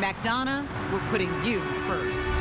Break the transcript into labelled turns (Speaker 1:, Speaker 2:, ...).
Speaker 1: McDonough, we're putting you first.